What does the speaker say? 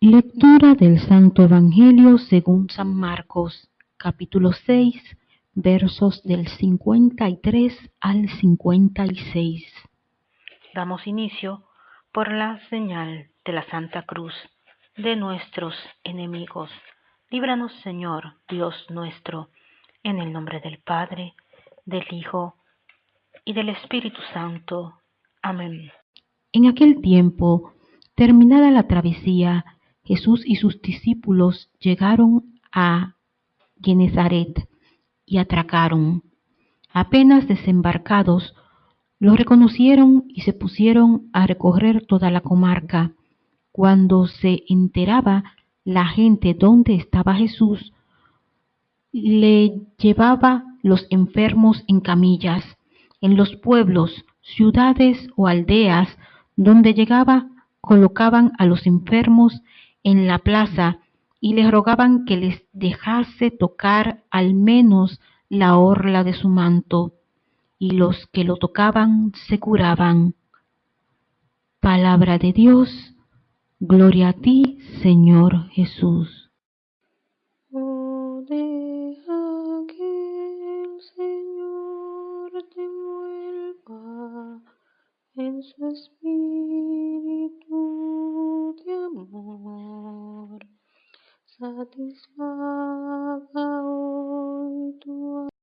Lectura del Santo Evangelio según San Marcos, capítulo 6, versos del 53 al 56. Damos inicio por la señal de la Santa Cruz de nuestros enemigos. Líbranos, Señor, Dios nuestro, en el nombre del Padre, del Hijo y del Espíritu Santo. Amén. En aquel tiempo, terminada la travesía, Jesús y sus discípulos llegaron a Genezaret y atracaron. Apenas desembarcados, lo reconocieron y se pusieron a recorrer toda la comarca. Cuando se enteraba la gente dónde estaba Jesús, le llevaba los enfermos en camillas. En los pueblos, ciudades o aldeas donde llegaba, colocaban a los enfermos en la plaza y les rogaban que les dejase tocar al menos la orla de su manto, y los que lo tocaban se curaban. Palabra de Dios, gloria a ti, Señor Jesús. Oh, deja que